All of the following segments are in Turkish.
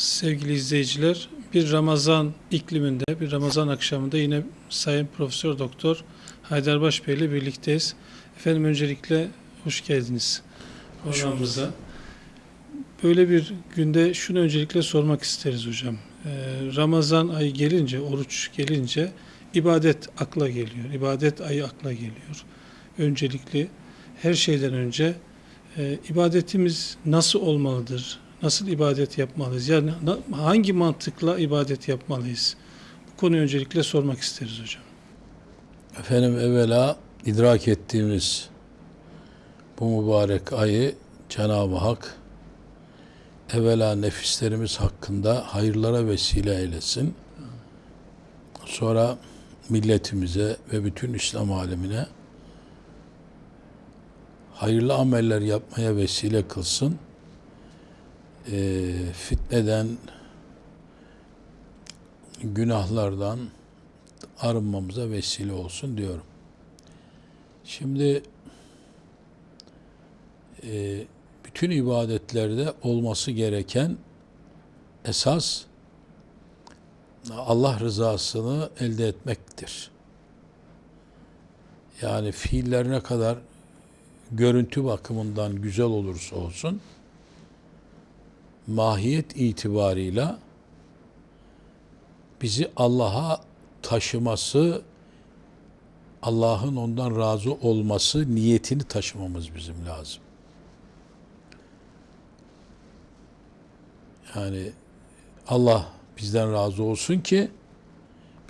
Sevgili izleyiciler, bir Ramazan ikliminde, bir Ramazan akşamında yine Sayın Profesör Doktor Haydarbaş Bey ile birlikteyiz. Efendim öncelikle hoş geldiniz programımıza. Böyle bir günde şunu öncelikle sormak isteriz hocam. Ee, Ramazan ayı gelince, oruç gelince ibadet akla geliyor. İbadet ayı akla geliyor. Öncelikli her şeyden önce e, ibadetimiz nasıl olmalıdır? Nasıl ibadet yapmalıyız? Yani hangi mantıkla ibadet yapmalıyız? Bu konuyu öncelikle sormak isteriz hocam. Efendim evvela idrak ettiğimiz bu mübarek ayı Cenab-ı Hak evvela nefislerimiz hakkında hayırlara vesile eylesin. Sonra milletimize ve bütün İslam alemine hayırlı ameller yapmaya vesile kılsın. Ee, fitneden, günahlardan, arınmamıza vesile olsun diyorum. Şimdi e, bütün ibadetlerde olması gereken esas Allah rızasını elde etmektir. Yani fiiller ne kadar görüntü bakımından güzel olursa olsun mahiyet itibarıyla bizi Allah'a taşıması, Allah'ın ondan razı olması niyetini taşımamız bizim lazım. Yani Allah bizden razı olsun ki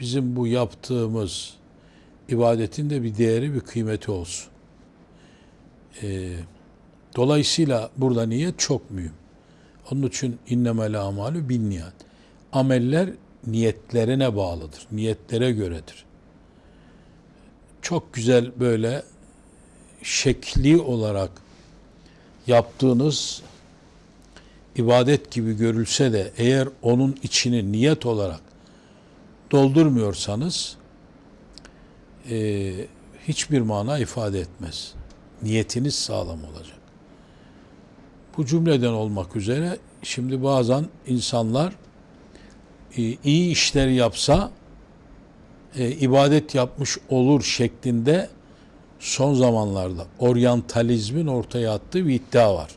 bizim bu yaptığımız ibadetin de bir değeri, bir kıymeti olsun. Ee, dolayısıyla burada niyet çok mühim. Onun için innemel amalü bin niyet. Ameller niyetlerine bağlıdır. Niyetlere göredir. Çok güzel böyle şekli olarak yaptığınız ibadet gibi görülse de eğer onun içini niyet olarak doldurmuyorsanız e, hiçbir mana ifade etmez. Niyetiniz sağlam olacak. Bu cümleden olmak üzere şimdi bazen insanlar e, iyi işler yapsa e, ibadet yapmış olur şeklinde son zamanlarda oryantalizmin ortaya attığı bir iddia var.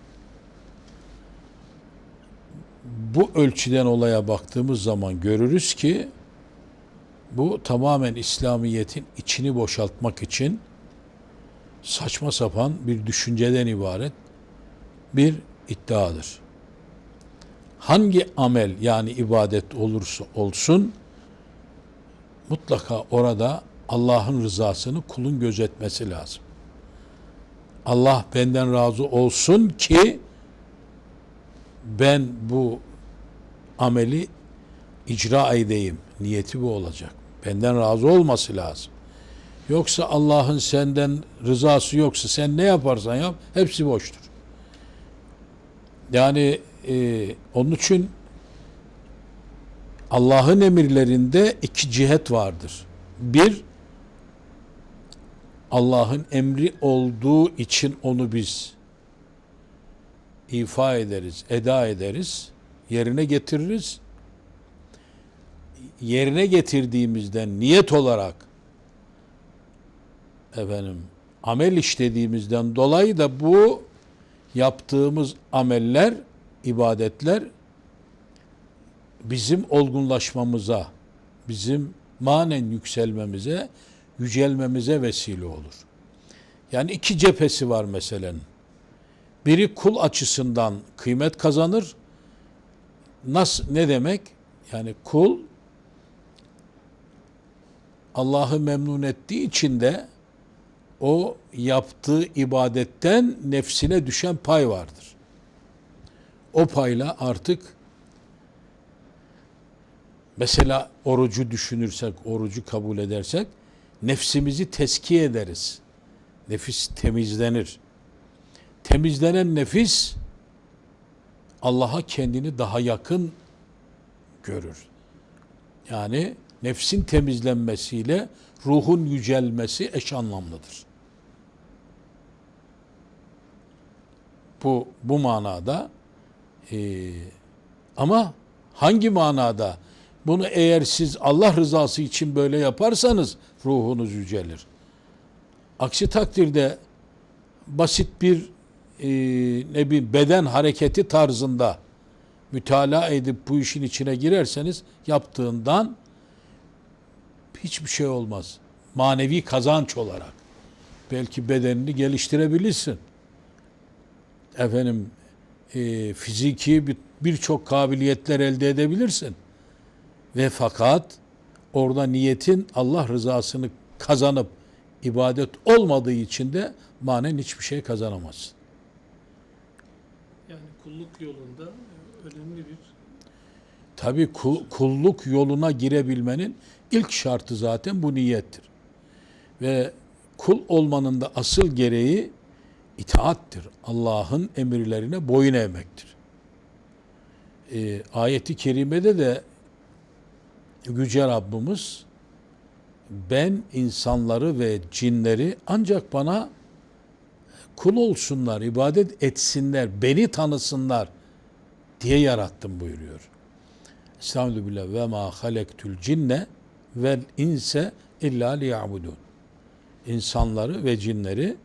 Bu ölçüden olaya baktığımız zaman görürüz ki bu tamamen İslamiyet'in içini boşaltmak için saçma sapan bir düşünceden ibaret bir iddiadır hangi amel yani ibadet olursa olsun mutlaka orada Allah'ın rızasını kulun gözetmesi lazım. Allah benden razı olsun ki ben bu ameli icra edeyim. Niyeti bu olacak. Benden razı olması lazım. Yoksa Allah'ın senden rızası yoksa sen ne yaparsan yap hepsi boştur. Yani e, onun için Allah'ın emirlerinde iki cihet vardır. Bir, Allah'ın emri olduğu için onu biz ifa ederiz, eda ederiz, yerine getiririz. Yerine getirdiğimizden niyet olarak efendim amel işlediğimizden dolayı da bu yaptığımız ameller ibadetler bizim olgunlaşmamıza, bizim manen yükselmemize, yücelmemize vesile olur. Yani iki cephesi var meselenin. Biri kul açısından kıymet kazanır. Nasıl ne demek? Yani kul Allah'ı memnun ettiği için de o yaptığı ibadetten nefsine düşen pay vardır o payla artık mesela orucu düşünürsek, orucu kabul edersek nefsimizi teskiye ederiz. Nefis temizlenir. Temizlenen nefis Allah'a kendini daha yakın görür. Yani nefsin temizlenmesiyle ruhun yücelmesi eş anlamlıdır. Bu bu manada ee, ama Hangi manada? Bunu eğer siz Allah rızası için böyle yaparsanız ruhunuz yücelir. Aksi takdirde basit bir e, ne bir beden hareketi tarzında mütalaa edip bu işin içine girerseniz yaptığından hiçbir şey olmaz. Manevi kazanç olarak. Belki bedenini geliştirebilirsin. Efendim e, fiziki bir- birçok kabiliyetler elde edebilirsin. Ve fakat orada niyetin Allah rızasını kazanıp ibadet olmadığı için de manen hiçbir şey kazanamazsın. Yani kulluk yolunda önemli bir Tabi kulluk yoluna girebilmenin ilk şartı zaten bu niyettir. Ve kul olmanın da asıl gereği itaattir. Allah'ın emirlerine boyun eğmektir. Ee, ayeti kerimede de Yüce Rabbimiz ben insanları ve cinleri ancak bana kul olsunlar, ibadet etsinler, beni tanısınlar diye yarattım buyuruyor. Estağfirullah ve ma halektul cinne vel inse illa liya'budun. İnsanları ve cinleri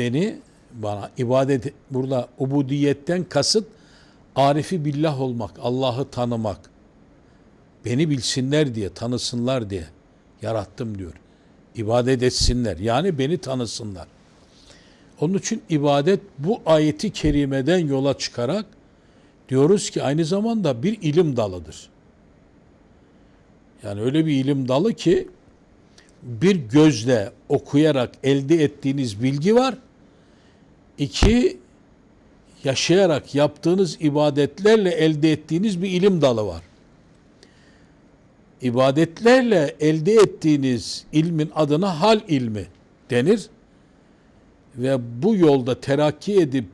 beni bana ibadet burada ubudiyetten kasıt arifi billah olmak, Allah'ı tanımak. Beni bilsinler diye, tanısınlar diye yarattım diyor. İbadet etsinler. Yani beni tanısınlar. Onun için ibadet bu ayeti kerimeden yola çıkarak diyoruz ki aynı zamanda bir ilim dalıdır. Yani öyle bir ilim dalı ki bir gözle okuyarak elde ettiğiniz bilgi var. İki, yaşayarak yaptığınız ibadetlerle elde ettiğiniz bir ilim dalı var. İbadetlerle elde ettiğiniz ilmin adına hal ilmi denir. Ve bu yolda terakki edip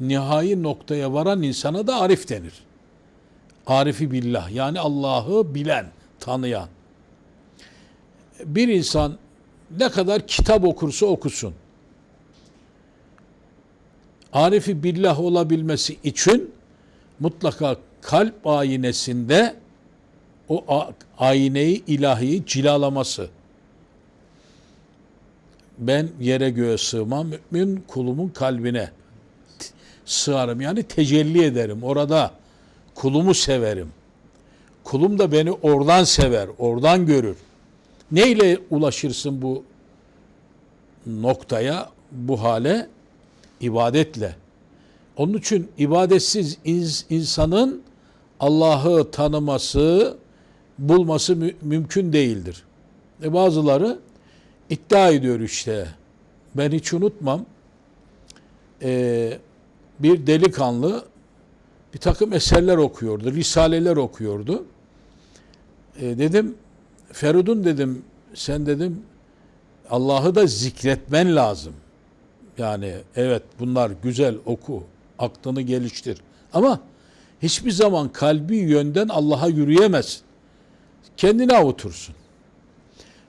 nihai noktaya varan insana da arif denir. Arifi billah yani Allah'ı bilen, tanıyan. Bir insan ne kadar kitap okursa okusun. Arifi billah olabilmesi için mutlaka kalp ayinesinde o a- ayineyi ilahiyi cilalaması. Ben yere göğe sığmam, mümin kulumun kalbine sığarım. Yani tecelli ederim. Orada kulumu severim. Kulum da beni oradan sever, oradan görür. Neyle ulaşırsın bu noktaya, bu hale? İbadetle. Onun için ibadetsiz ins- insanın Allah'ı tanıması, bulması mü- mümkün değildir. E bazıları iddia ediyor işte. Ben hiç unutmam. Ee, bir delikanlı bir takım eserler okuyordu, risaleler okuyordu. Ee, dedim, Ferudun dedim, sen dedim Allah'ı da zikretmen lazım. Yani evet bunlar güzel oku, aklını geliştir. Ama hiçbir zaman kalbi yönden Allah'a yürüyemezsin. Kendini avutursun.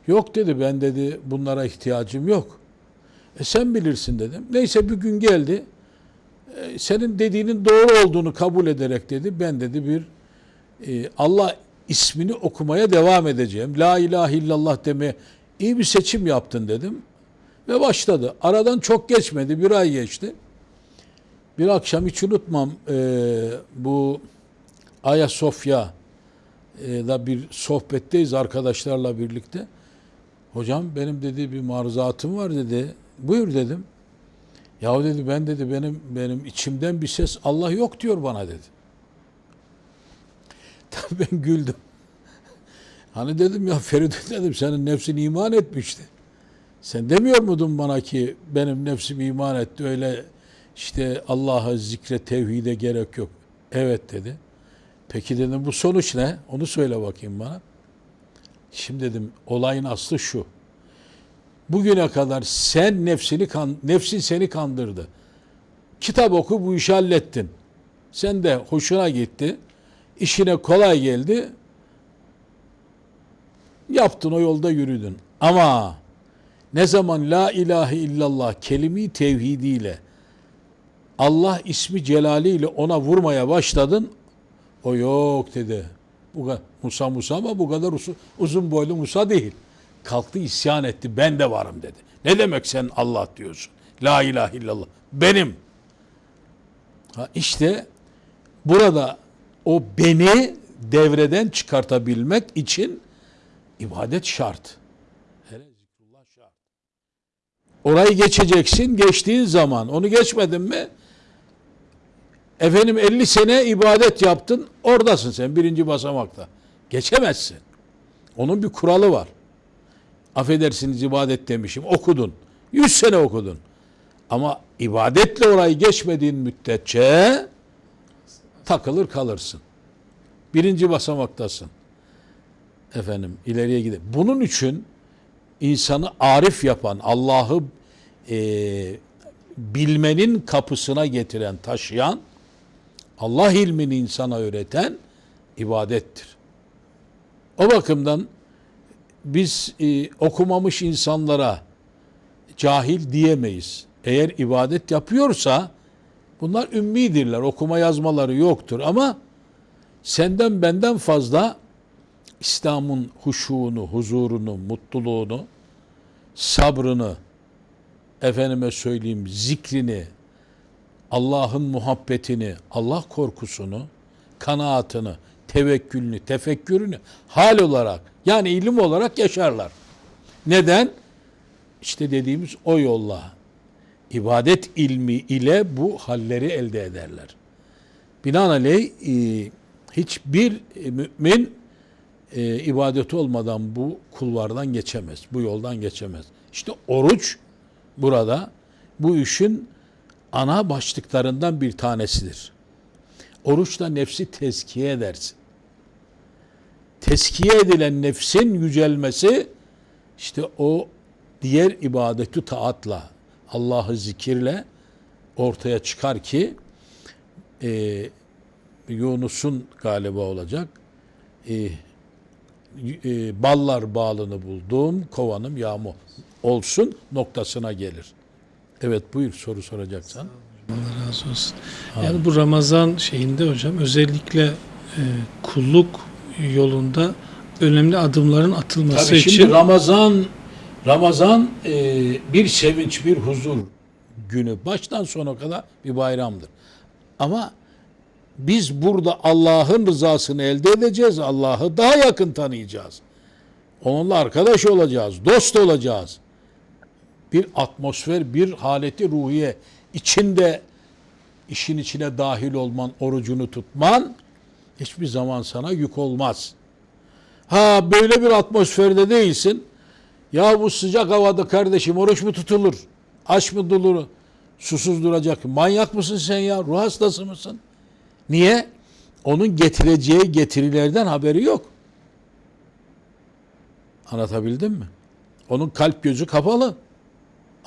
Yok dedi ben dedi bunlara ihtiyacım yok. E sen bilirsin dedim. Neyse bir gün geldi. E, senin dediğinin doğru olduğunu kabul ederek dedi. Ben dedi bir e, Allah ismini okumaya devam edeceğim. La ilahe illallah demeye iyi bir seçim yaptın dedim. Ve başladı. Aradan çok geçmedi. Bir ay geçti. Bir akşam hiç unutmam e, bu Ayasofya e, da bir sohbetteyiz arkadaşlarla birlikte. Hocam benim dedi bir maruzatım var dedi. Buyur dedim. Ya dedi ben dedi benim benim içimden bir ses Allah yok diyor bana dedi. Tabii ben güldüm. Hani dedim ya Feride dedim senin nefsin iman etmişti. Sen demiyor muydun bana ki benim nefsim iman etti öyle işte Allah'a zikre tevhide gerek yok. Evet dedi. Peki dedim bu sonuç ne? Onu söyle bakayım bana. Şimdi dedim olayın aslı şu. Bugüne kadar sen nefsini kan, nefsin seni kandırdı. Kitap oku bu işi hallettin. Sen de hoşuna gitti. İşine kolay geldi. Yaptın o yolda yürüdün. Ama ne zaman la ilahe illallah kelime tevhidiyle Allah ismi celaliyle ona vurmaya başladın O yok dedi. Bu Musa Musa ama bu kadar uzun boylu Musa değil. Kalktı isyan etti. Ben de varım dedi. Ne demek sen Allah diyorsun? La ilahe illallah. Benim. Ha işte burada o beni devreden çıkartabilmek için ibadet şart. Orayı geçeceksin. Geçtiğin zaman onu geçmedin mi efendim 50 sene ibadet yaptın. Oradasın sen birinci basamakta. Geçemezsin. Onun bir kuralı var. Affedersiniz ibadet demişim. Okudun. 100 sene okudun. Ama ibadetle orayı geçmediğin müddetçe takılır kalırsın. Birinci basamaktasın. Efendim ileriye gidip. Bunun için insanı arif yapan, Allah'ı e, bilmenin kapısına getiren, taşıyan, Allah ilmini insana öğreten ibadettir. O bakımdan biz e, okumamış insanlara cahil diyemeyiz. Eğer ibadet yapıyorsa bunlar ümmidirler. Okuma yazmaları yoktur ama senden benden fazla İslam'ın huşuğunu, huzurunu, mutluluğunu, sabrını, efendime söyleyeyim zikrini, Allah'ın muhabbetini, Allah korkusunu, kanaatını, tevekkülünü, tefekkürünü hal olarak yani ilim olarak yaşarlar. Neden? İşte dediğimiz o yolla ibadet ilmi ile bu halleri elde ederler. Binaenaleyh e, hiçbir e, mümin e, ibadeti olmadan bu kulvardan geçemez. Bu yoldan geçemez. İşte oruç burada bu işin ana başlıklarından bir tanesidir. Oruçla nefsi tezkiye edersin. Teskiye edilen nefsin yücelmesi işte o diğer ibadeti taatla, Allah'ı zikirle ortaya çıkar ki e, Yunus'un galiba olacak. E, e, ballar bağlını buldum, kovanım yağmur olsun noktasına gelir. Evet buyur soru soracaksan. Allah razı olsun. Yani bu Ramazan şeyinde hocam özellikle e, kulluk yolunda önemli adımların atılması Tabii için şimdi Ramazan Ramazan e, bir sevinç, bir huzur günü baştan sona kadar bir bayramdır. Ama biz burada Allah'ın rızasını elde edeceğiz. Allah'ı daha yakın tanıyacağız. Onunla arkadaş olacağız, dost olacağız. Bir atmosfer, bir haleti ruhiye içinde işin içine dahil olman, orucunu tutman hiçbir zaman sana yük olmaz. Ha böyle bir atmosferde değilsin. Ya bu sıcak havada kardeşim oruç mu tutulur? Aç mı durulur? Susuz duracak. Manyak mısın sen ya? Ruh hastası mısın? Niye? Onun getireceği getirilerden haberi yok. Anlatabildim mi? Onun kalp gözü kapalı.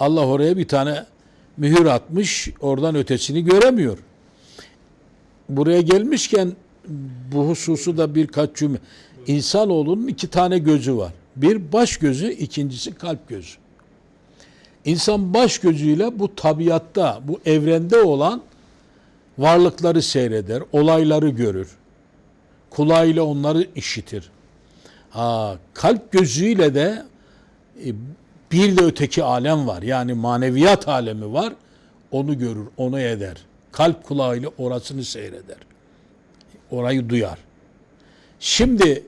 Allah oraya bir tane mühür atmış, oradan ötesini göremiyor. Buraya gelmişken bu hususu da birkaç cümle. İnsanoğlunun iki tane gözü var. Bir baş gözü, ikincisi kalp gözü. İnsan baş gözüyle bu tabiatta, bu evrende olan varlıkları seyreder, olayları görür. Kulağıyla onları işitir. Ha, kalp gözüyle de e, bir de öteki alem var. Yani maneviyat alemi var. Onu görür, onu eder. Kalp kulağıyla orasını seyreder. Orayı duyar. Şimdi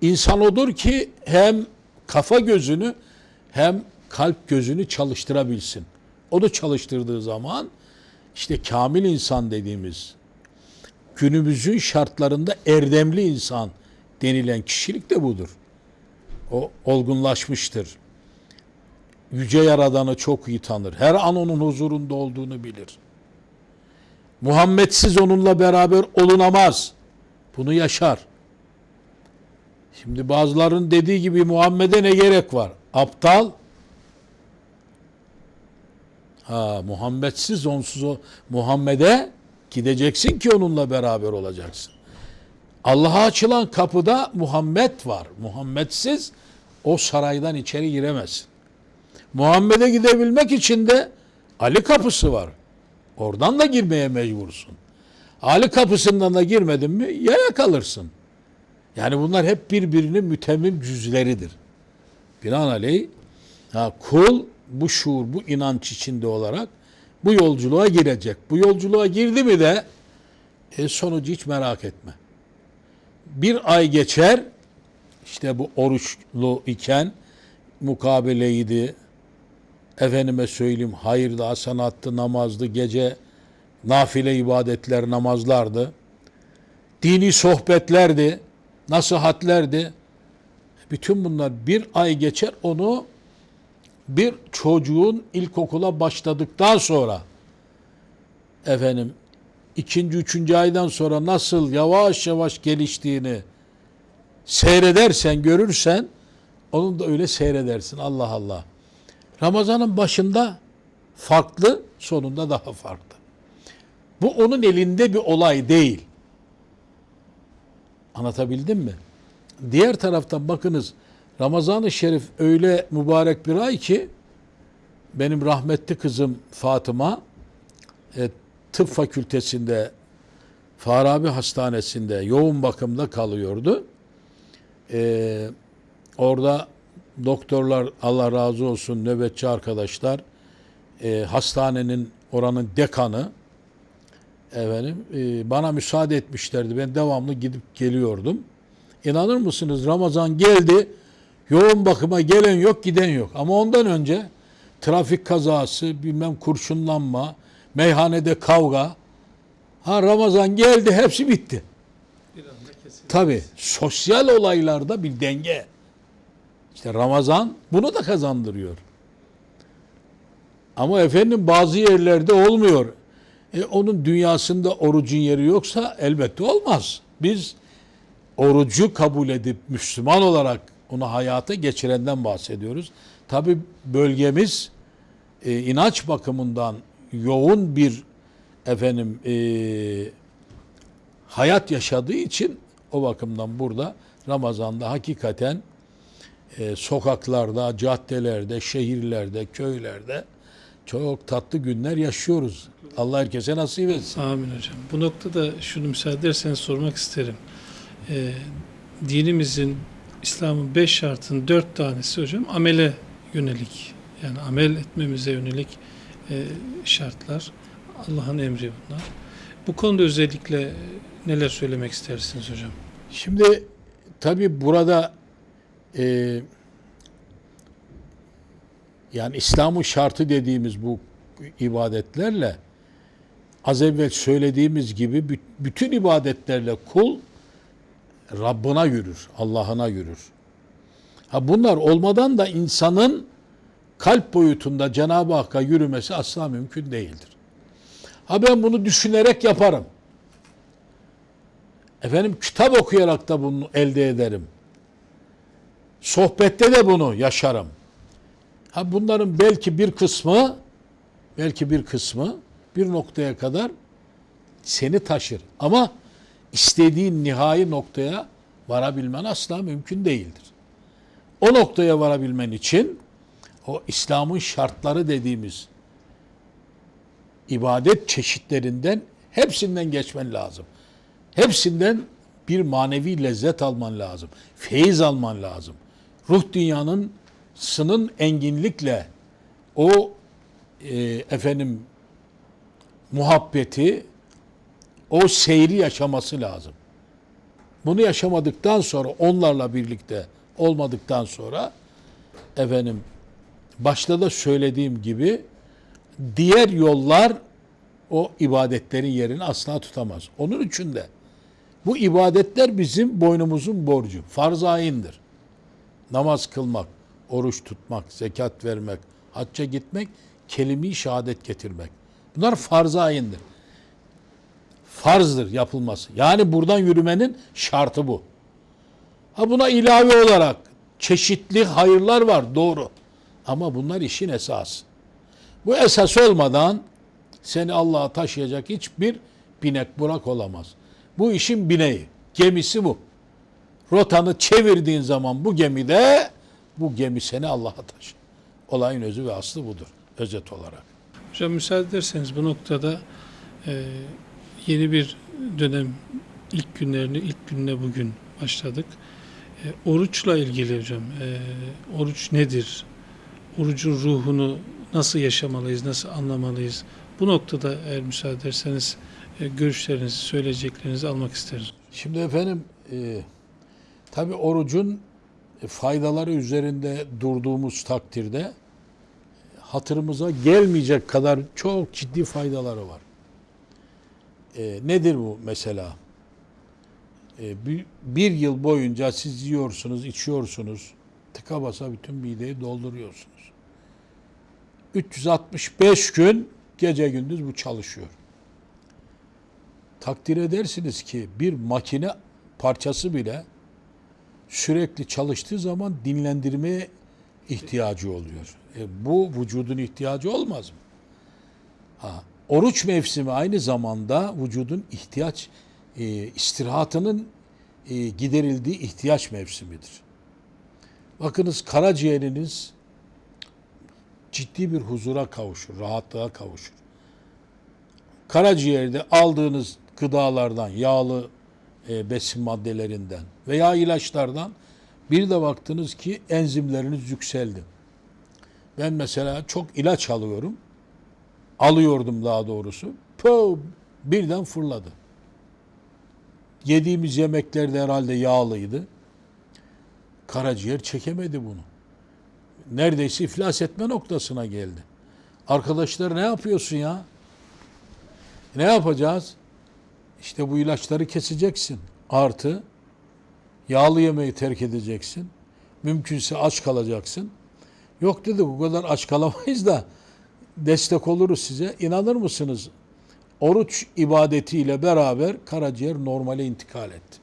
insan odur ki hem kafa gözünü hem kalp gözünü çalıştırabilsin. Onu çalıştırdığı zaman işte kamil insan dediğimiz günümüzün şartlarında erdemli insan denilen kişilik de budur. O olgunlaşmıştır. Yüce Yaradan'ı çok iyi tanır. Her an onun huzurunda olduğunu bilir. Muhammedsiz onunla beraber olunamaz. Bunu yaşar. Şimdi bazıların dediği gibi Muhammed'e ne gerek var? Aptal. Ha Muhammedsiz onsuz o Muhammed'e gideceksin ki onunla beraber olacaksın. Allah'a açılan kapıda Muhammed var. Muhammedsiz o saraydan içeri giremezsin. Muhammed'e gidebilmek için de Ali kapısı var. Oradan da girmeye mecbursun. Ali kapısından da girmedin mi yaya kalırsın. Yani bunlar hep birbirinin mütemmim cüzleridir. Binaenaleyh ha, kul bu şuur, bu inanç içinde olarak bu yolculuğa girecek. Bu yolculuğa girdi mi de e, sonucu hiç merak etme. Bir ay geçer, işte bu oruçlu iken mukabeleydi, efendime söyleyeyim hayırdı, hasanattı, namazdı, gece nafile ibadetler, namazlardı. Dini sohbetlerdi, nasihatlerdi. Bütün bunlar bir ay geçer onu bir çocuğun ilkokula başladıktan sonra efendim ikinci, üçüncü aydan sonra nasıl yavaş yavaş geliştiğini seyredersen, görürsen onu da öyle seyredersin. Allah Allah. Ramazanın başında farklı, sonunda daha farklı. Bu onun elinde bir olay değil. Anlatabildim mi? Diğer taraftan bakınız Ramazan-ı Şerif öyle mübarek bir ay ki benim rahmetli kızım Fatıma e, tıp fakültesinde Farabi Hastanesi'nde yoğun bakımda kalıyordu. E, orada doktorlar Allah razı olsun nöbetçi arkadaşlar e, hastanenin oranın dekanı efendim e, bana müsaade etmişlerdi. Ben devamlı gidip geliyordum. İnanır mısınız Ramazan geldi. Yoğun bakıma gelen yok, giden yok. Ama ondan önce trafik kazası, bilmem kurşunlanma, meyhanede kavga. Ha Ramazan geldi, hepsi bitti. Tabi sosyal olaylarda bir denge. İşte Ramazan bunu da kazandırıyor. Ama efendim bazı yerlerde olmuyor. E, onun dünyasında orucun yeri yoksa elbette olmaz. Biz orucu kabul edip Müslüman olarak onu hayata geçirenden bahsediyoruz. Tabi bölgemiz e, inanç bakımından yoğun bir efendim e, hayat yaşadığı için o bakımdan burada Ramazan'da hakikaten e, sokaklarda, caddelerde, şehirlerde, köylerde çok tatlı günler yaşıyoruz. Allah herkese nasip etsin. Amin hocam. Bu noktada şunu müsaade ederseniz sormak isterim. Ee, dinimizin, İslam'ın beş şartının dört tanesi hocam amele yönelik. Yani amel etmemize yönelik e, şartlar. Allah'ın emri bunlar. Bu konuda özellikle neler söylemek istersiniz hocam? Şimdi tabi burada e, yani İslam'ın şartı dediğimiz bu ibadetlerle az evvel söylediğimiz gibi bü- bütün ibadetlerle kul Rabbına yürür, Allah'ına yürür. Ha bunlar olmadan da insanın kalp boyutunda Cenab-ı Hakk'a yürümesi asla mümkün değildir. Ha ben bunu düşünerek yaparım. Efendim kitap okuyarak da bunu elde ederim. Sohbette de bunu yaşarım. Ha bunların belki bir kısmı belki bir kısmı bir noktaya kadar seni taşır. Ama istediğin nihai noktaya varabilmen asla mümkün değildir. O noktaya varabilmen için o İslam'ın şartları dediğimiz ibadet çeşitlerinden hepsinden geçmen lazım. Hepsinden bir manevi lezzet alman lazım. Feyiz alman lazım. Ruh dünyanın sının enginlikle o e, efendim muhabbeti o seyri yaşaması lazım. Bunu yaşamadıktan sonra onlarla birlikte olmadıktan sonra efendim başta da söylediğim gibi diğer yollar o ibadetlerin yerini asla tutamaz. Onun için de bu ibadetler bizim boynumuzun borcu. Farz-ı ayindir. Namaz kılmak, oruç tutmak, zekat vermek, hacca gitmek, kelime-i şehadet getirmek. Bunlar farz-ı ayindir. Farzdır yapılması. Yani buradan yürümenin şartı bu. Ha buna ilave olarak çeşitli hayırlar var doğru. Ama bunlar işin esası. Bu esas olmadan seni Allah'a taşıyacak hiçbir binek burak olamaz. Bu işin bineği, gemisi bu. Rotanı çevirdiğin zaman bu gemide bu gemi seni Allah'a taşır. Olayın özü ve aslı budur özet olarak. Hocam müsaade ederseniz bu noktada e, yeni bir dönem ilk günlerini ilk gününe bugün başladık. E, oruçla ilgili hocam, e, oruç nedir? Orucun ruhunu nasıl yaşamalıyız, nasıl anlamalıyız? Bu noktada eğer müsaade ederseniz e, görüşlerinizi, söyleyeceklerinizi almak isteriz. Şimdi efendim e, tabi orucun faydaları üzerinde durduğumuz takdirde hatırımıza gelmeyecek kadar çok ciddi faydaları var. E, nedir bu mesela? E, bir, bir yıl boyunca siz yiyorsunuz, içiyorsunuz, tıka basa bütün mideyi dolduruyorsunuz. 365 gün gece gündüz bu çalışıyor. Takdir edersiniz ki bir makine parçası bile sürekli çalıştığı zaman dinlendirmeye ihtiyacı oluyor. E, bu vücudun ihtiyacı olmaz mı? Ha, oruç mevsimi aynı zamanda vücudun ihtiyaç e, istirahatının e, giderildiği ihtiyaç mevsimidir. Bakınız karaciğeriniz ciddi bir huzura kavuşur, rahatlığa kavuşur. Karaciğerde aldığınız gıdalardan, yağlı e, besin maddelerinden veya ilaçlardan bir de baktınız ki enzimleriniz yükseldi. Ben mesela çok ilaç alıyorum. Alıyordum daha doğrusu. Pö, birden fırladı. Yediğimiz yemekler de herhalde yağlıydı. Karaciğer çekemedi bunu. Neredeyse iflas etme noktasına geldi. Arkadaşlar ne yapıyorsun ya? Ne yapacağız? İşte bu ilaçları keseceksin. Artı yağlı yemeği terk edeceksin. Mümkünse aç kalacaksın. Yok dedi bu kadar aç kalamayız da destek oluruz size. İnanır mısınız? Oruç ibadetiyle beraber karaciğer normale intikal etti.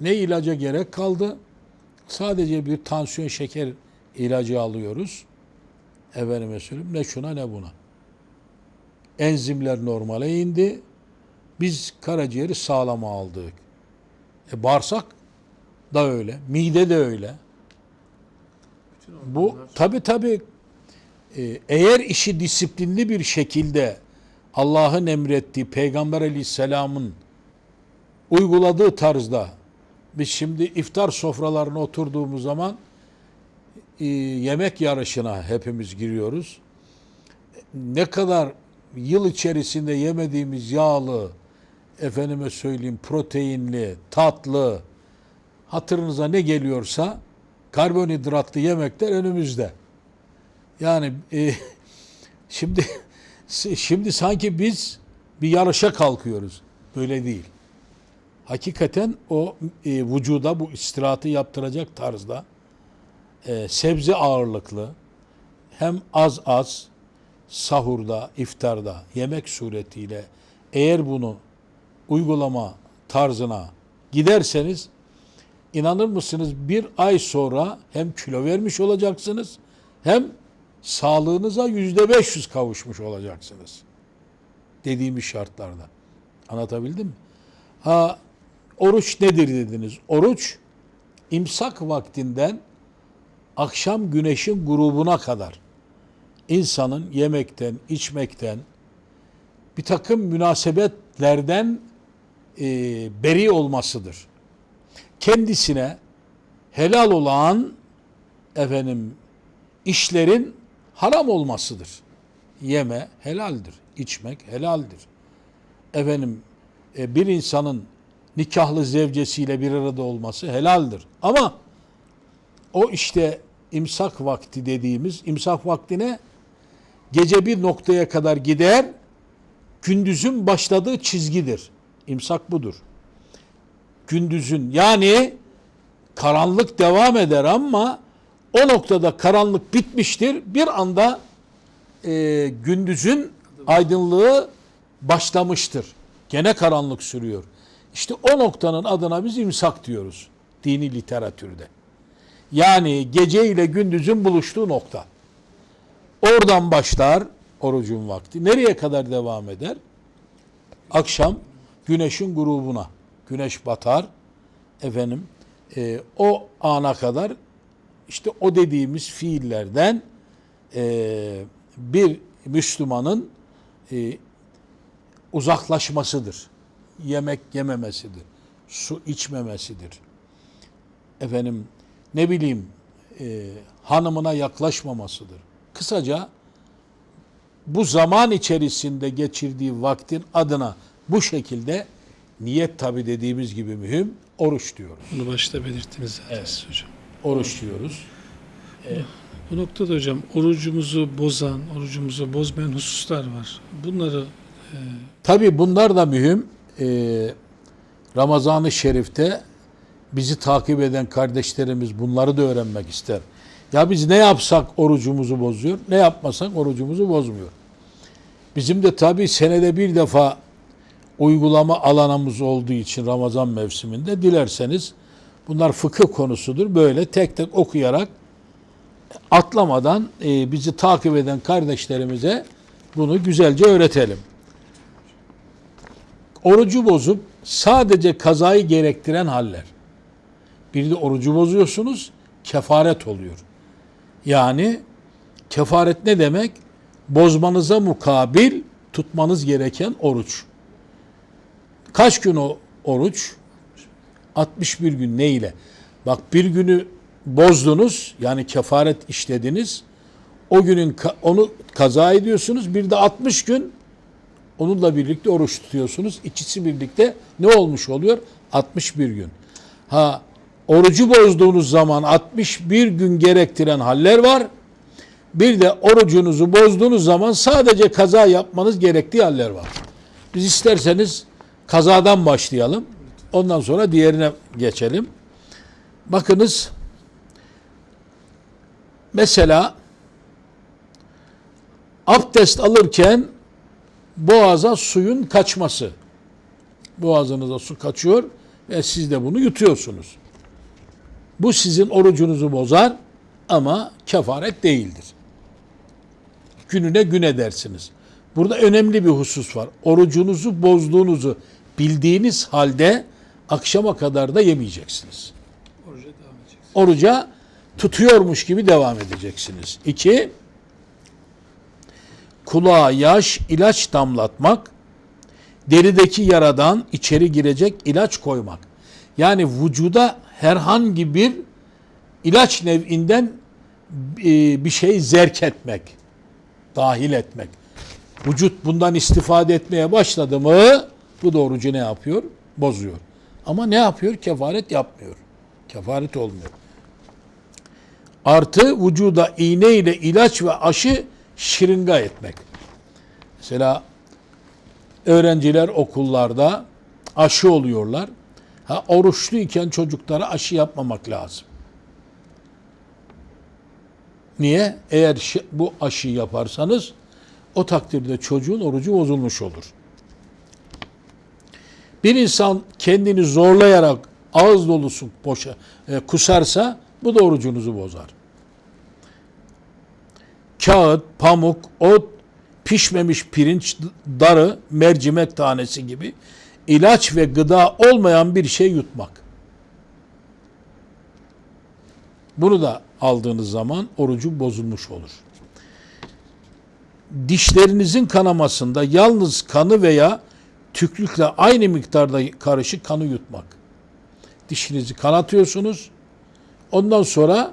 Ne ilaca gerek kaldı? Sadece bir tansiyon şeker ilacı alıyoruz. Efendime söyleyeyim ne şuna ne buna. Enzimler normale indi. Biz karaciğeri sağlama aldık. E bağırsak da öyle. Mide de öyle. Bu tabi tabi e, eğer işi disiplinli bir şekilde Allah'ın emrettiği Peygamber Aleyhisselam'ın uyguladığı tarzda biz şimdi iftar sofralarına oturduğumuz zaman e, yemek yarışına hepimiz giriyoruz. Ne kadar yıl içerisinde yemediğimiz yağlı, efendime söyleyeyim proteinli, tatlı, hatırınıza ne geliyorsa karbonhidratlı yemekler önümüzde. Yani e, şimdi şimdi sanki biz bir yarışa kalkıyoruz. Böyle değil. Hakikaten o e, vücuda bu istirahatı yaptıracak tarzda e, sebze ağırlıklı hem az az sahurda, iftarda yemek suretiyle eğer bunu uygulama tarzına giderseniz inanır mısınız bir ay sonra hem kilo vermiş olacaksınız hem sağlığınıza yüzde beş yüz kavuşmuş olacaksınız. Dediğimiz şartlarda. Anlatabildim mi? Ha, oruç nedir dediniz? Oruç imsak vaktinden akşam güneşin grubuna kadar insanın yemekten, içmekten, bir takım münasebetlerden e, beri olmasıdır. Kendisine helal olan efendim işlerin haram olmasıdır. Yeme helaldir, içmek helaldir. Efendim e, bir insanın nikahlı zevcesiyle bir arada olması helaldir. Ama o işte imsak vakti dediğimiz imsak vaktine gece bir noktaya kadar gider, gündüzün başladığı çizgidir. İmsak budur. Gündüzün yani karanlık devam eder ama o noktada karanlık bitmiştir. Bir anda e, gündüzün aydınlığı başlamıştır. Gene karanlık sürüyor. İşte o noktanın adına biz imsak diyoruz dini literatürde. Yani gece ile gündüzün buluştuğu nokta. Oradan başlar orucun vakti. Nereye kadar devam eder? Akşam güneşin grubuna. Güneş batar. Efendim e, o ana kadar işte o dediğimiz fiillerden e, bir Müslümanın e, uzaklaşmasıdır. yemek yememesidir. Su içmemesidir. Efendim ne bileyim e, hanımına yaklaşmamasıdır. Kısaca bu zaman içerisinde geçirdiği vaktin adına bu şekilde niyet tabi dediğimiz gibi mühim oruç diyoruz. Bunu başta belirttiniz zaten Evet. hocam. Oruç diyoruz. Bu noktada hocam orucumuzu bozan, orucumuzu bozmayan hususlar var. Bunları Tabi bunlar da mühim. Ee, Ramazan-ı Şerif'te bizi takip eden kardeşlerimiz bunları da öğrenmek ister. Ya biz ne yapsak orucumuzu bozuyor, ne yapmasak orucumuzu bozmuyor. Bizim de tabi senede bir defa uygulama alanımız olduğu için Ramazan mevsiminde dilerseniz bunlar fıkıh konusudur. Böyle tek tek okuyarak atlamadan e, bizi takip eden kardeşlerimize bunu güzelce öğretelim. Orucu bozup sadece kazayı gerektiren haller. Bir de orucu bozuyorsunuz, kefaret oluyor. Yani kefaret ne demek? Bozmanıza mukabil tutmanız gereken oruç. Kaç gün o oruç? 61 gün ne ile? Bak bir günü bozdunuz yani kefaret işlediniz. O günün onu kaza ediyorsunuz. Bir de 60 gün onunla birlikte oruç tutuyorsunuz. İkisi birlikte ne olmuş oluyor? 61 gün. Ha orucu bozduğunuz zaman 61 gün gerektiren haller var. Bir de orucunuzu bozduğunuz zaman sadece kaza yapmanız gerektiği haller var. Biz isterseniz kazadan başlayalım. Ondan sonra diğerine geçelim. Bakınız mesela abdest alırken boğaza suyun kaçması. Boğazınıza su kaçıyor ve siz de bunu yutuyorsunuz. Bu sizin orucunuzu bozar ama kefaret değildir. Gününe gün edersiniz. Burada önemli bir husus var. Orucunuzu bozduğunuzu bildiğiniz halde akşama kadar da yemeyeceksiniz. oruca devam edeceğiz. Oruca tutuyormuş gibi devam edeceksiniz. İki, kulağa yaş, ilaç damlatmak, derideki yaradan içeri girecek ilaç koymak. Yani vücuda herhangi bir ilaç nev'inden e, bir şey zerk etmek, dahil etmek. Vücut bundan istifade etmeye başladı mı bu da orucu ne yapıyor? Bozuyor. Ama ne yapıyor? Kefaret yapmıyor. Kefaret olmuyor. Artı vücuda iğne ile ilaç ve aşı şırınga etmek. Mesela öğrenciler okullarda aşı oluyorlar. Ha, oruçluyken çocuklara aşı yapmamak lazım. Niye? Eğer bu aşıyı yaparsanız o takdirde çocuğun orucu bozulmuş olur. Bir insan kendini zorlayarak ağız dolusu boşa e, kusarsa bu da orucunuzu bozar. Kağıt, pamuk, ot, pişmemiş pirinç, darı, mercimek tanesi gibi ilaç ve gıda olmayan bir şey yutmak. Bunu da aldığınız zaman orucu bozulmuş olur. Dişlerinizin kanamasında yalnız kanı veya tüklükle aynı miktarda karışık kanı yutmak. Dişinizi kanatıyorsunuz. Ondan sonra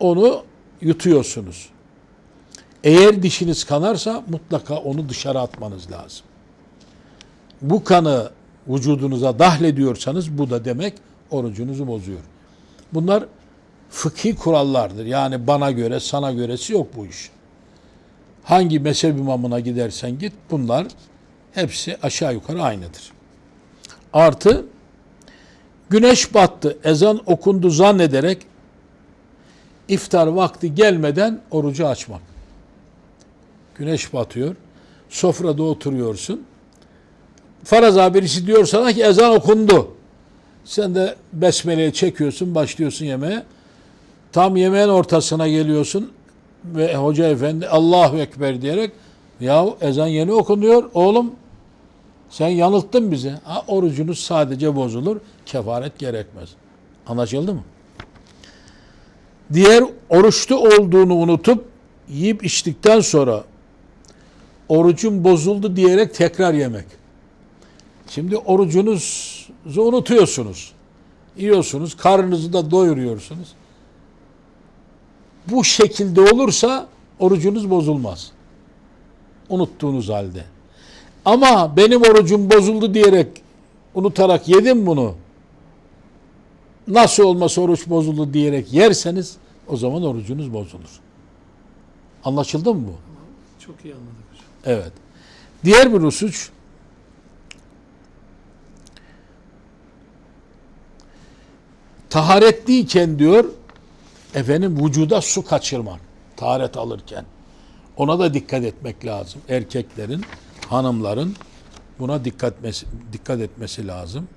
onu yutuyorsunuz. Eğer dişiniz kanarsa mutlaka onu dışarı atmanız lazım. Bu kanı vücudunuza dahlediyorsanız bu da demek orucunuzu bozuyor. Bunlar fıkhi kurallardır. Yani bana göre, sana göresi yok bu iş. Hangi mezhep imamına gidersen git bunlar hepsi aşağı yukarı aynıdır. Artı güneş battı, ezan okundu zannederek iftar vakti gelmeden orucu açmak. Güneş batıyor. Sofrada oturuyorsun. Faraz birisi diyor sana ki ezan okundu. Sen de besmeleyi çekiyorsun, başlıyorsun yemeğe. Tam yemeğin ortasına geliyorsun ve hoca efendi Allahu Ekber diyerek ya ezan yeni okunuyor oğlum sen yanılttın bizi. Ha, orucunuz sadece bozulur, kefaret gerekmez. Anlaşıldı mı? Diğer oruçlu olduğunu unutup yiyip içtikten sonra orucun bozuldu diyerek tekrar yemek. Şimdi orucunuzu unutuyorsunuz. Yiyorsunuz, karnınızı da doyuruyorsunuz. Bu şekilde olursa orucunuz bozulmaz. Unuttuğunuz halde. Ama benim orucum bozuldu diyerek unutarak yedim bunu. Nasıl olmasa oruç bozuldu diyerek yerseniz o zaman orucunuz bozulur. Anlaşıldı mı bu? Çok iyi anladık hocam. Evet. Diğer bir husus taharetliyken diyor efendim vücuda su kaçırmak taharet alırken. Ona da dikkat etmek lazım. Erkeklerin, hanımların buna dikkat dikkat etmesi lazım.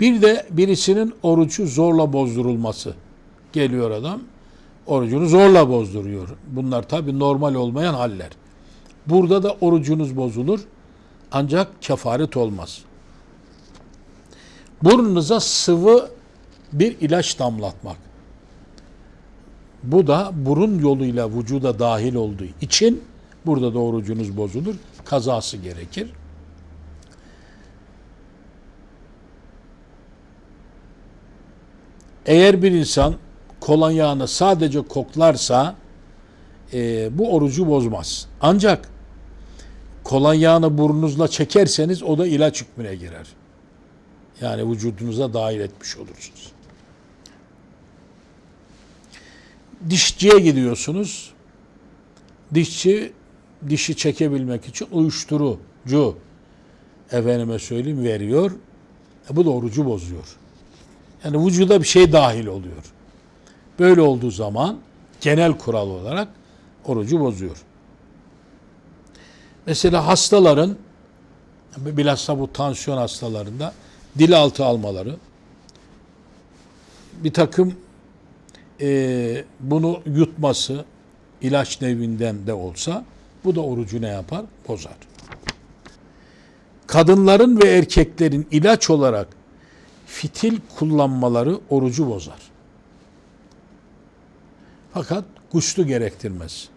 Bir de birisinin orucu zorla bozdurulması. Geliyor adam, orucunu zorla bozduruyor. Bunlar tabi normal olmayan haller. Burada da orucunuz bozulur ancak kefaret olmaz. Burnunuza sıvı bir ilaç damlatmak. Bu da burun yoluyla vücuda dahil olduğu için burada da orucunuz bozulur. Kazası gerekir. Eğer bir insan kolonyağını sadece koklarsa e, bu orucu bozmaz. Ancak kolonyağını burnunuzla çekerseniz o da ilaç hükmüne girer. Yani vücudunuza dahil etmiş olursunuz. Dişçiye gidiyorsunuz. Dişçi dişi çekebilmek için uyuşturucu efendime söyleyeyim veriyor. E, bu da orucu bozuyor. Yani vücuda bir şey dahil oluyor. Böyle olduğu zaman genel kural olarak orucu bozuyor. Mesela hastaların bilhassa bu tansiyon hastalarında dil altı almaları bir takım e, bunu yutması ilaç nevinden de olsa bu da orucu ne yapar? Bozar. Kadınların ve erkeklerin ilaç olarak fitil kullanmaları orucu bozar. Fakat kuşlu gerektirmez.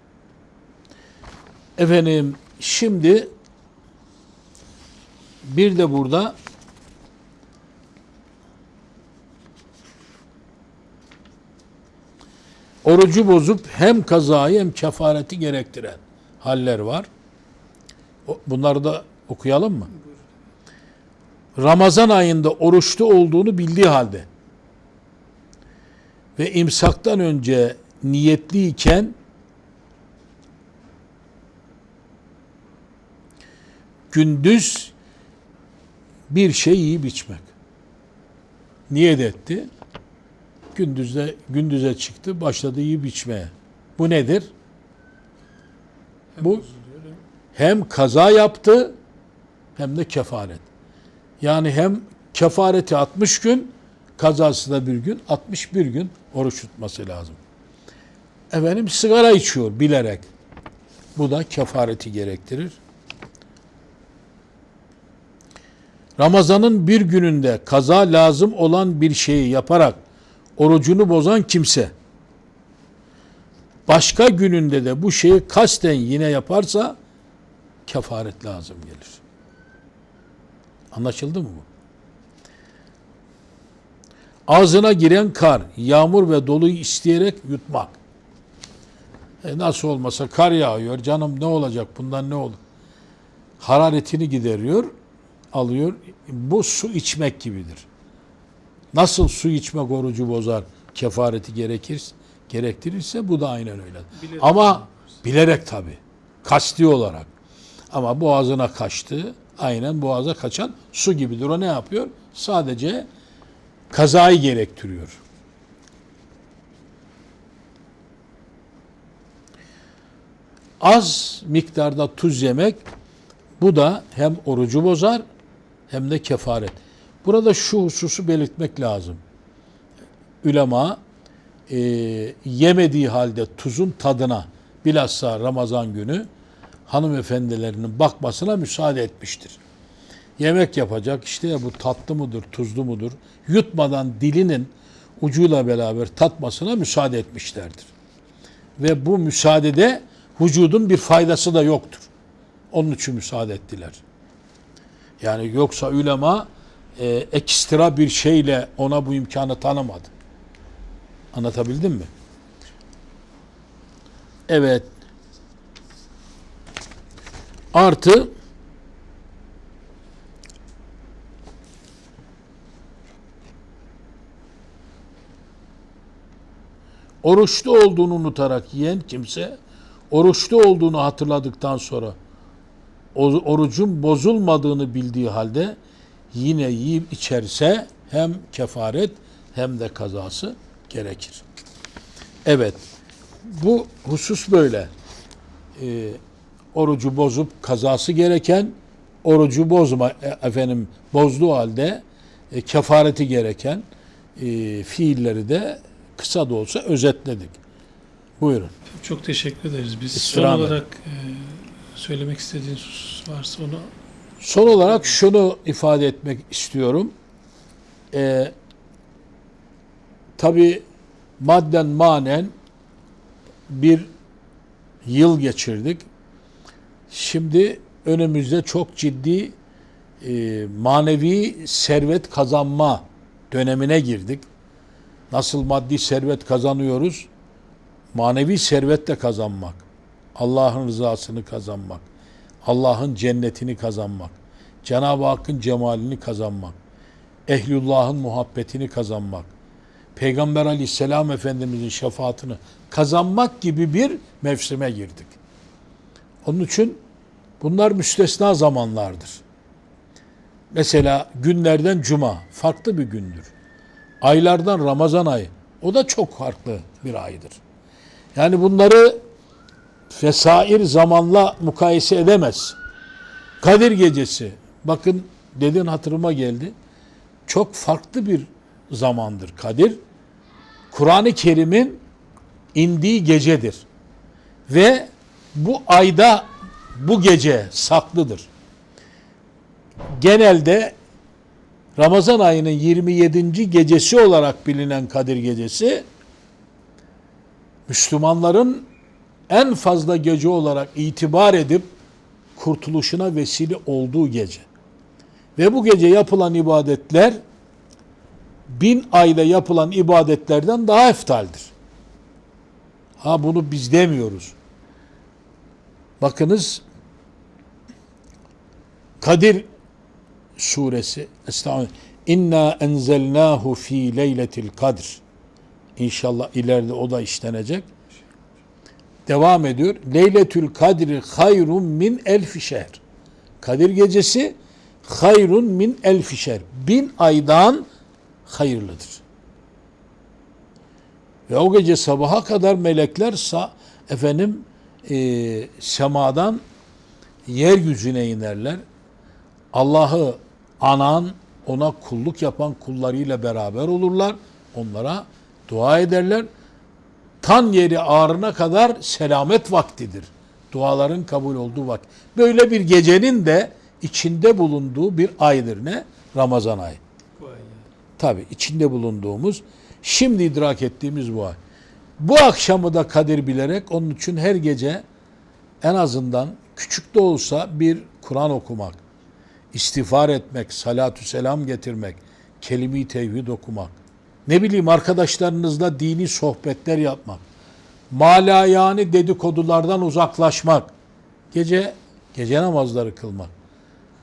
Efendim şimdi bir de burada orucu bozup hem kazayı hem kefareti gerektiren haller var. Bunları da okuyalım mı? Ramazan ayında oruçlu olduğunu bildiği halde ve imsaktan önce niyetliyken gündüz bir şey yiyip içmek. Niyet etti. Gündüzde gündüze çıktı, başladı yiyip içmeye. Bu nedir? Bu- Hem kaza yaptı hem de kefaret. Yani hem kefareti 60 gün, kazası da bir gün, 61 gün oruç tutması lazım. Efendim sigara içiyor bilerek. Bu da kefareti gerektirir. Ramazanın bir gününde kaza lazım olan bir şeyi yaparak orucunu bozan kimse başka gününde de bu şeyi kasten yine yaparsa kefaret lazım gelir. Anlaşıldı mı bu? Ağzına giren kar, yağmur ve doluyu isteyerek yutmak. E nasıl olmasa kar yağıyor, canım ne olacak bundan ne olur? Hararetini gideriyor, alıyor. Bu su içmek gibidir. Nasıl su içmek orucu bozar, kefareti gerekir, gerektirirse bu da aynen öyle. Bilerek Ama bilerek tabi. Kasti olarak. Ama boğazına kaçtı. Aynen boğaza kaçan su gibidir. O ne yapıyor? Sadece kazayı gerektiriyor. Az miktarda tuz yemek bu da hem orucu bozar hem de kefaret. Burada şu hususu belirtmek lazım. Ülema e, yemediği halde tuzun tadına bilhassa Ramazan günü hanımefendilerinin bakmasına müsaade etmiştir. Yemek yapacak işte ya bu tatlı mıdır, tuzlu mudur? Yutmadan dilinin ucuyla beraber tatmasına müsaade etmişlerdir. Ve bu müsaadede vücudun bir faydası da yoktur. Onun için müsaade ettiler. Yani yoksa ulema e, ekstra bir şeyle ona bu imkanı tanımadı. Anlatabildim mi? Evet. Artı oruçlu olduğunu unutarak yiyen kimse oruçlu olduğunu hatırladıktan sonra orucun bozulmadığını bildiği halde yine yiyip içerse hem kefaret hem de kazası gerekir. Evet. Bu husus böyle. Ee, orucu bozup kazası gereken, orucu bozma e, efendim bozduğu halde e, kefareti gereken e, fiilleri de kısa da olsa özetledik. Buyurun. Çok teşekkür ederiz. Biz son İstirham et. olarak e, söylemek istediğiniz husus varsa onu Son olarak şunu ifade etmek istiyorum. Ee, Tabi madden manen bir yıl geçirdik. Şimdi önümüzde çok ciddi e, manevi servet kazanma dönemine girdik. Nasıl maddi servet kazanıyoruz? Manevi servet de kazanmak. Allah'ın rızasını kazanmak. Allah'ın cennetini kazanmak. Cenab-ı Hakk'ın cemalini kazanmak. Ehlullah'ın muhabbetini kazanmak. Peygamber aleyhisselam efendimizin şefaatini kazanmak gibi bir mevsime girdik. Onun için bunlar müstesna zamanlardır. Mesela günlerden cuma farklı bir gündür. Aylardan Ramazan ayı o da çok farklı bir aydır. Yani bunları fesair zamanla mukayese edemez. Kadir gecesi bakın dedin hatırıma geldi. Çok farklı bir zamandır Kadir. Kur'an-ı Kerim'in indiği gecedir. Ve bu ayda bu gece saklıdır. Genelde Ramazan ayının 27. gecesi olarak bilinen Kadir gecesi Müslümanların en fazla gece olarak itibar edip kurtuluşuna vesile olduğu gece. Ve bu gece yapılan ibadetler bin ayda yapılan ibadetlerden daha eftaldir. Ha bunu biz demiyoruz. Bakınız Kadir suresi Estağfirullah. İnna enzelnahu fi leyletil kadr. İnşallah ileride o da işlenecek. Devam ediyor. Leyletül kadri hayrun min elfi şehr. Kadir gecesi hayrun min elfi şehr. Bin aydan hayırlıdır. Ve o gece sabaha kadar melekler sa, efendim e, semadan yeryüzüne inerler. Allah'ı anan, ona kulluk yapan kullarıyla beraber olurlar. Onlara dua ederler. Tan yeri ağrına kadar selamet vaktidir. Duaların kabul olduğu vakit. Böyle bir gecenin de içinde bulunduğu bir aydır ne? Ramazan ayı. Tabi içinde bulunduğumuz, şimdi idrak ettiğimiz bu ay. Bu akşamı da kadir bilerek onun için her gece en azından küçük de olsa bir Kur'an okumak, istiğfar etmek, salatü selam getirmek, kelime-i tevhid okumak, ne bileyim arkadaşlarınızla dini sohbetler yapmak, malayani dedikodulardan uzaklaşmak, gece gece namazları kılmak.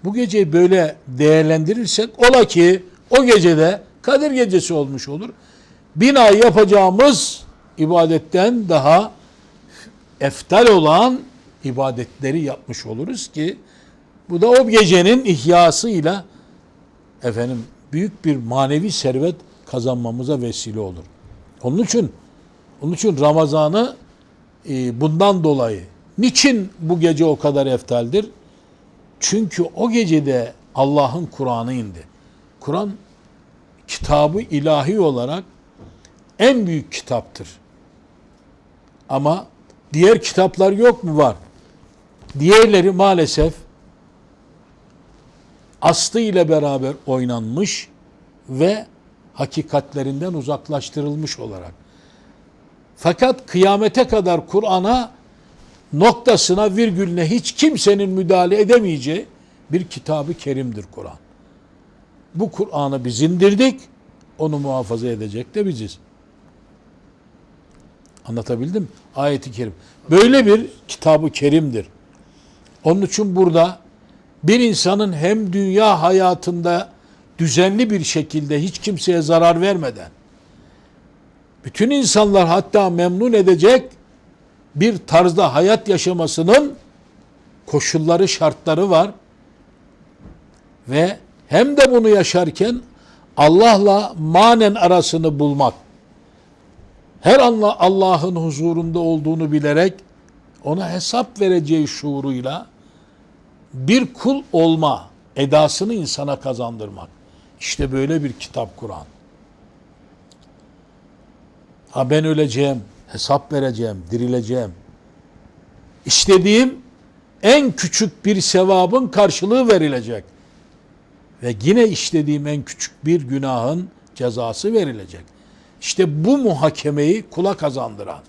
Bu geceyi böyle değerlendirirsek ola ki o gecede Kadir gecesi olmuş olur. Bin ay yapacağımız ibadetten daha eftal olan ibadetleri yapmış oluruz ki bu da o gecenin ihyasıyla efendim büyük bir manevi servet kazanmamıza vesile olur. Onun için onun için Ramazan'ı e, bundan dolayı niçin bu gece o kadar eftaldir? Çünkü o gecede Allah'ın Kur'an'ı indi. Kur'an kitabı ilahi olarak en büyük kitaptır. Ama diğer kitaplar yok mu? Var. Diğerleri maalesef aslı ile beraber oynanmış ve hakikatlerinden uzaklaştırılmış olarak. Fakat kıyamete kadar Kur'an'a noktasına virgülüne hiç kimsenin müdahale edemeyeceği bir kitabı kerimdir Kur'an. Bu Kur'an'ı biz indirdik, onu muhafaza edecek de biziz. Anlatabildim mi? Ayeti kerim. Böyle bir kitabı kerimdir. Onun için burada bir insanın hem dünya hayatında düzenli bir şekilde hiç kimseye zarar vermeden bütün insanlar hatta memnun edecek bir tarzda hayat yaşamasının koşulları, şartları var. Ve hem de bunu yaşarken Allah'la manen arasını bulmak. Her anla Allah'ın huzurunda olduğunu bilerek ona hesap vereceği şuuruyla bir kul olma edasını insana kazandırmak. İşte böyle bir kitap Kur'an. Ha ben öleceğim, hesap vereceğim, dirileceğim. İstediğim en küçük bir sevabın karşılığı verilecek. Ve yine işlediğim en küçük bir günahın cezası verilecek. İşte bu muhakemeyi kula kazandıran,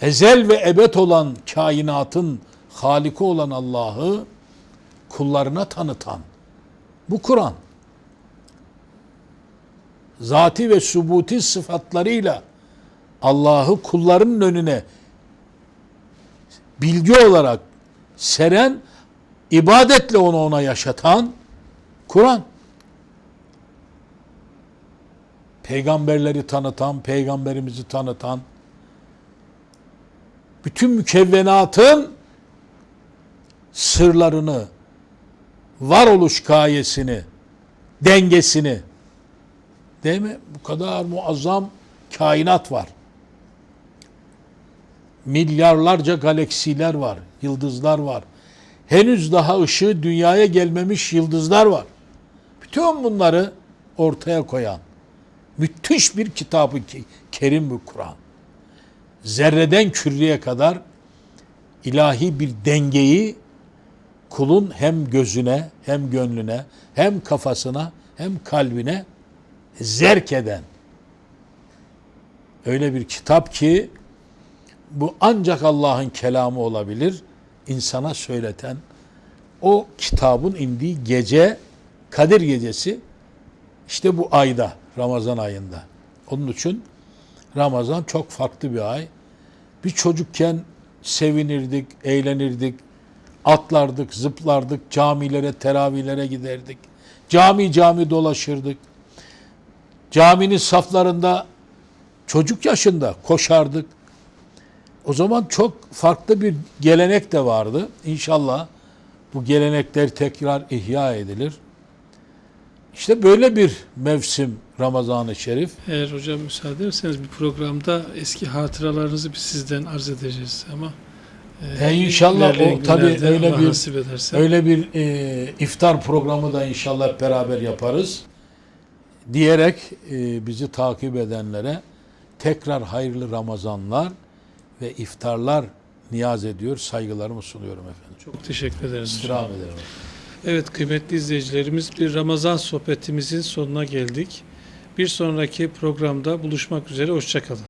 ezel ve ebed olan kainatın haliki olan Allah'ı kullarına tanıtan bu Kur'an. Zati ve subuti sıfatlarıyla Allah'ı kullarının önüne bilgi olarak seren, ibadetle onu ona yaşatan Kur'an. Peygamberleri tanıtan, peygamberimizi tanıtan, bütün mükevvenatın sırlarını, varoluş gayesini, dengesini, değil mi? Bu kadar muazzam kainat var. Milyarlarca galaksiler var, yıldızlar var. Henüz daha ışığı dünyaya gelmemiş yıldızlar var. Bütün bunları ortaya koyan müthiş bir kitabı ki kerim bu Kur'an. Zerreden küreye kadar ilahi bir dengeyi kulun hem gözüne hem gönlüne hem kafasına hem kalbine zerk eden öyle bir kitap ki bu ancak Allah'ın kelamı olabilir. İnsana söyleten o kitabın indiği gece Kadir gecesi işte bu ayda Ramazan ayında. Onun için Ramazan çok farklı bir ay. Bir çocukken sevinirdik, eğlenirdik, atlardık, zıplardık, camilere, teravihlere giderdik. Cami cami dolaşırdık. Caminin saflarında çocuk yaşında koşardık. O zaman çok farklı bir gelenek de vardı. İnşallah bu gelenekler tekrar ihya edilir. İşte böyle bir mevsim Ramazan-ı Şerif. Eğer hocam müsaade ederseniz bir programda eski hatıralarınızı biz sizden arz edeceğiz ama E, inşallah ilerleyen o günlerde öyle bir-. Öyle bir e, iftar programı da inşallah beraber yaparız. Diyerek e, bizi takip edenlere tekrar hayırlı Ramazanlar ve iftarlar niyaz ediyor, saygılarımı sunuyorum efendim. Çok teşekkür ederiz. İstirham ederim. Evet kıymetli izleyicilerimiz bir Ramazan sohbetimizin sonuna geldik. Bir sonraki programda buluşmak üzere. Hoşçakalın.